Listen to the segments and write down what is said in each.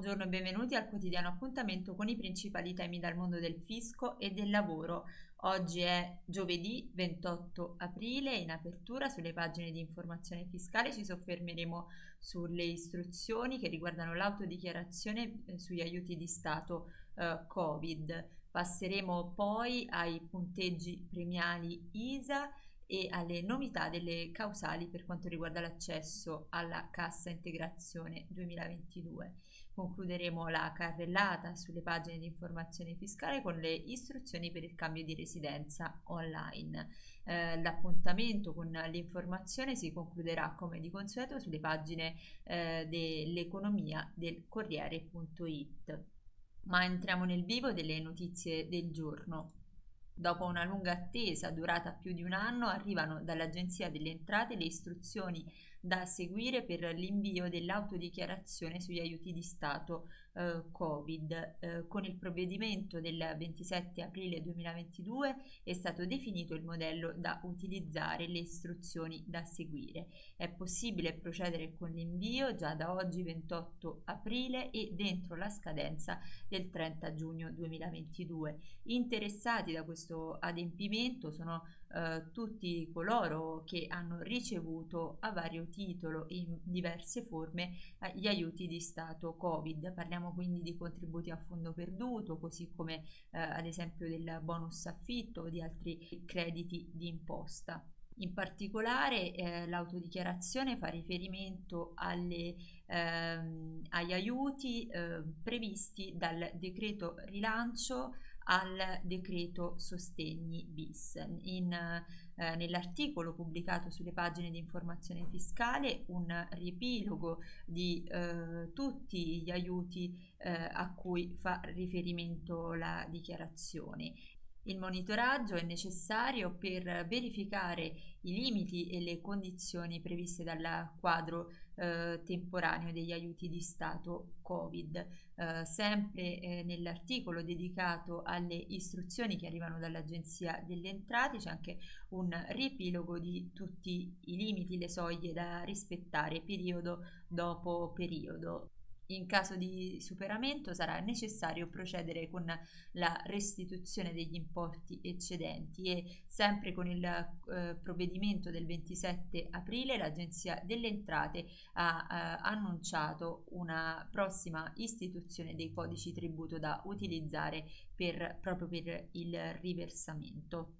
Buongiorno e benvenuti al quotidiano appuntamento con i principali temi dal mondo del fisco e del lavoro. Oggi è giovedì 28 aprile, in apertura sulle pagine di informazione fiscale ci soffermeremo sulle istruzioni che riguardano l'autodichiarazione eh, sugli aiuti di Stato eh, Covid. Passeremo poi ai punteggi premiali ISA e alle novità delle causali per quanto riguarda l'accesso alla cassa integrazione 2022. Concluderemo la carrellata sulle pagine di informazione fiscale con le istruzioni per il cambio di residenza online. Eh, l'appuntamento con l'informazione si concluderà come di consueto sulle pagine eh, dell'economia del Corriere.it. Ma entriamo nel vivo delle notizie del giorno. Dopo una lunga attesa durata più di un anno, arrivano dall'Agenzia delle Entrate le istruzioni da seguire per l'invio dell'autodichiarazione sugli aiuti di Stato eh, Covid. Eh, con il provvedimento del 27 aprile 2022 è stato definito il modello da utilizzare, le istruzioni da seguire. È possibile procedere con l'invio già da oggi 28 aprile e dentro la scadenza del 30 giugno 2022. Interessati da questo adempimento sono eh, tutti coloro che hanno ricevuto a vario titolo in diverse forme eh, gli aiuti di Stato Covid. Parliamo quindi di contributi a fondo perduto, così come eh, ad esempio del bonus affitto o di altri crediti di imposta. In particolare eh, l'autodichiarazione fa riferimento alle, ehm, agli aiuti eh, previsti dal decreto rilancio al decreto sostegni bis. Eh, nell'articolo pubblicato sulle pagine di informazione fiscale un riepilogo di eh, tutti gli aiuti eh, a cui fa riferimento la dichiarazione il monitoraggio è necessario per verificare i limiti e le condizioni previste dal quadro eh, temporaneo degli aiuti di Stato Covid. Eh, sempre eh, nell'articolo dedicato alle istruzioni che arrivano dall'Agenzia delle Entrate c'è anche un riepilogo di tutti i limiti, le soglie da rispettare periodo dopo periodo. In caso di superamento sarà necessario procedere con la restituzione degli importi eccedenti e sempre con il eh, provvedimento del 27 aprile l'Agenzia delle Entrate ha eh, annunciato una prossima istituzione dei codici tributo da utilizzare per, proprio per il riversamento.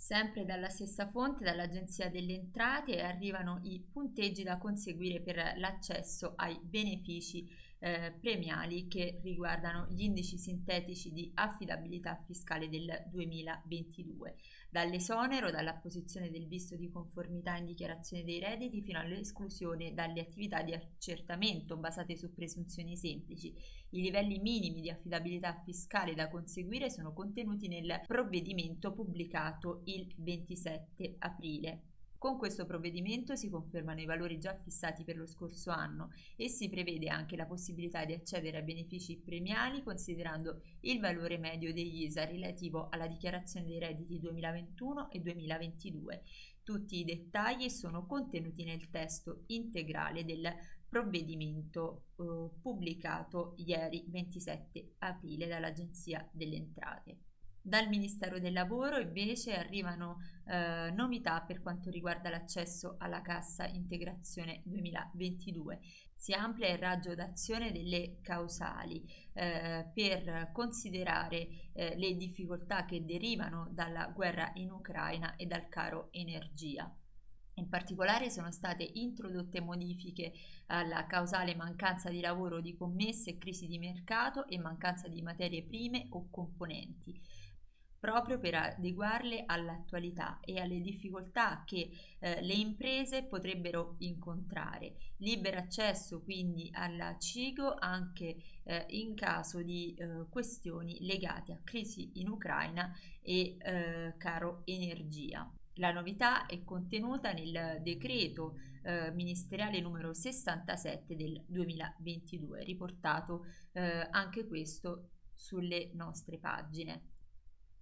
Sempre dalla stessa fonte, dall'Agenzia delle Entrate, arrivano i punteggi da conseguire per l'accesso ai benefici eh, premiali che riguardano gli indici sintetici di affidabilità fiscale del 2022 dall'esonero dall'apposizione del visto di conformità in dichiarazione dei redditi fino all'esclusione dalle attività di accertamento basate su presunzioni semplici. I livelli minimi di affidabilità fiscale da conseguire sono contenuti nel provvedimento pubblicato il 27 aprile. Con questo provvedimento si confermano i valori già fissati per lo scorso anno e si prevede anche la possibilità di accedere a benefici premiali considerando il valore medio degli ISA relativo alla dichiarazione dei redditi 2021 e 2022. Tutti i dettagli sono contenuti nel testo integrale del provvedimento eh, pubblicato ieri 27 aprile dall'Agenzia delle Entrate. Dal Ministero del Lavoro invece arrivano eh, novità per quanto riguarda l'accesso alla cassa integrazione 2022. Si amplia il raggio d'azione delle causali eh, per considerare eh, le difficoltà che derivano dalla guerra in Ucraina e dal caro energia. In particolare sono state introdotte modifiche alla causale mancanza di lavoro di commesse, crisi di mercato e mancanza di materie prime o componenti proprio per adeguarle all'attualità e alle difficoltà che eh, le imprese potrebbero incontrare. Libero accesso quindi alla CIGO anche eh, in caso di eh, questioni legate a crisi in Ucraina e eh, caro energia. La novità è contenuta nel decreto eh, ministeriale numero 67 del 2022, riportato eh, anche questo sulle nostre pagine.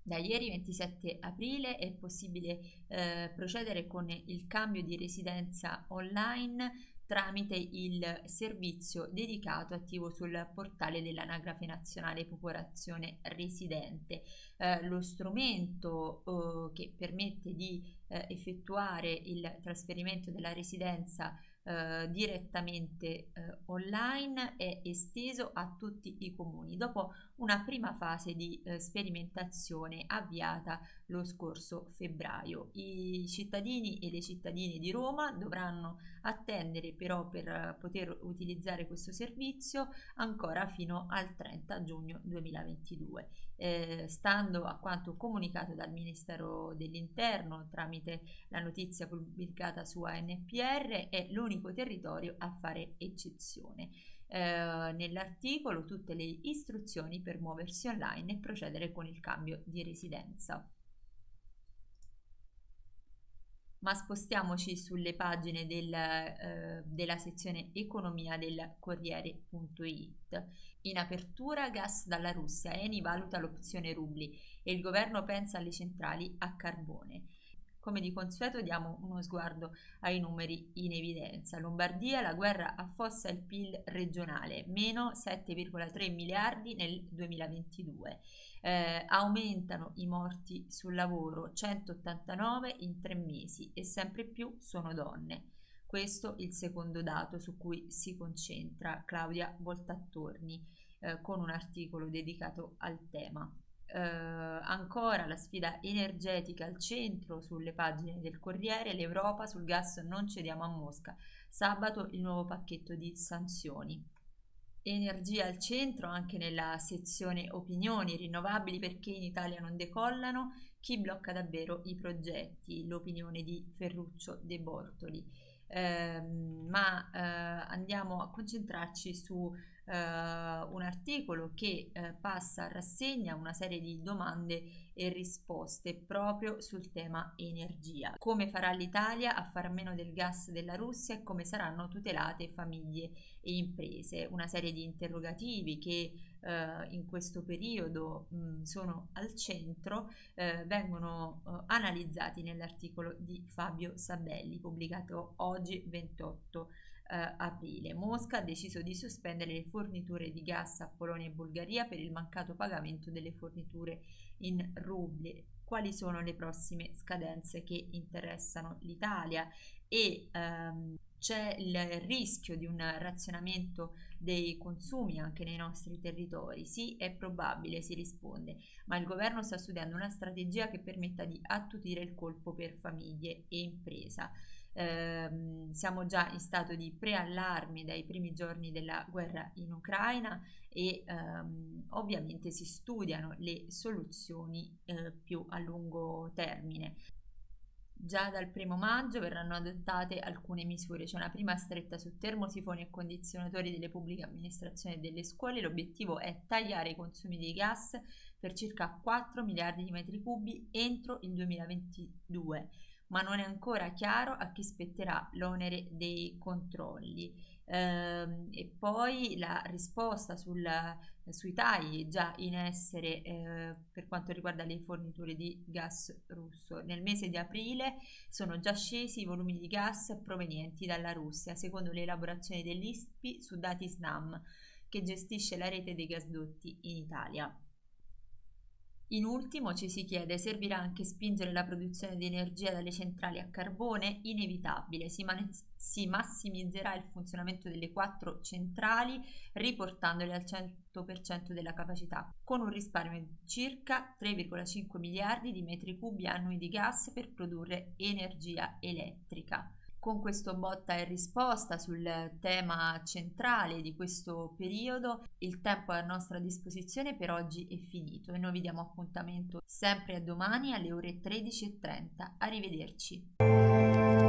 Da ieri 27 aprile è possibile eh, procedere con il cambio di residenza online tramite il servizio dedicato attivo sul portale dell'Anagrafe Nazionale Popolazione Residente. Eh, lo strumento eh, che permette di eh, effettuare il trasferimento della residenza eh, direttamente eh, online è esteso a tutti i comuni dopo una prima fase di eh, sperimentazione avviata lo scorso febbraio. I cittadini e le cittadine di Roma dovranno attendere però per poter utilizzare questo servizio ancora fino al 30 giugno 2022. Eh, stando a quanto comunicato dal Ministero dell'Interno tramite la notizia pubblicata su ANPR, è l'unico territorio a fare eccezione. Eh, nell'articolo tutte le istruzioni per muoversi online e procedere con il cambio di residenza. ma spostiamoci sulle pagine del, eh, della sezione economia del Corriere.it. In apertura gas dalla Russia, Eni valuta l'opzione rubli e il governo pensa alle centrali a carbone. Come di consueto diamo uno sguardo ai numeri in evidenza. Lombardia, la guerra affossa il PIL regionale, meno 7,3 miliardi nel 2022. Eh, aumentano i morti sul lavoro, 189 in tre mesi e sempre più sono donne. Questo è il secondo dato su cui si concentra Claudia Voltattorni eh, con un articolo dedicato al tema. Eh, ancora la sfida energetica al centro sulle pagine del Corriere, l'Europa sul gas non cediamo a Mosca. Sabato il nuovo pacchetto di sanzioni. Energia al centro anche nella sezione opinioni rinnovabili perché in Italia non decollano, chi blocca davvero i progetti, l'opinione di Ferruccio De Bortoli. Eh, ma eh, andiamo a concentrarci su eh, un articolo che eh, passa a rassegna una serie di domande e risposte proprio sul tema energia. Come farà l'Italia a far meno del gas della Russia e come saranno tutelate famiglie e imprese? Una serie di interrogativi che eh, in questo periodo mh, sono al centro eh, vengono eh, analizzati nell'articolo di Fabio Sabelli pubblicato oggi 28 eh, aprile. Mosca ha deciso di sospendere le forniture di gas a Polonia e Bulgaria per il mancato pagamento delle forniture in rubli. Quali sono le prossime scadenze che interessano l'Italia? E ehm, c'è il rischio di un razionamento dei consumi anche nei nostri territori? Sì, è probabile, si risponde, ma il governo sta studiando una strategia che permetta di attutire il colpo per famiglie e impresa eh, siamo già in stato di preallarme dai primi giorni della guerra in Ucraina e ehm, ovviamente si studiano le soluzioni eh, più a lungo termine. Già dal primo maggio verranno adottate alcune misure, c'è una prima stretta su termosifoni e condizionatori delle pubbliche amministrazioni e delle scuole. L'obiettivo è tagliare i consumi di gas per circa 4 miliardi di metri cubi entro il 2022 ma non è ancora chiaro a chi spetterà l'onere dei controlli. Eh, e poi la risposta sul, sui tagli già in essere eh, per quanto riguarda le forniture di gas russo. Nel mese di aprile sono già scesi i volumi di gas provenienti dalla Russia, secondo le elaborazioni dell'ISPI su dati SNAM, che gestisce la rete dei gasdotti in Italia. In ultimo ci si chiede, servirà anche spingere la produzione di energia dalle centrali a carbone? Inevitabile, si, si massimizzerà il funzionamento delle quattro centrali riportandole al 100% della capacità, con un risparmio di circa 3,5 miliardi di metri cubi annui di gas per produrre energia elettrica con questo botta e risposta sul tema centrale di questo periodo. Il tempo a nostra disposizione per oggi è finito e noi vi diamo appuntamento sempre a domani alle ore 13.30. Arrivederci.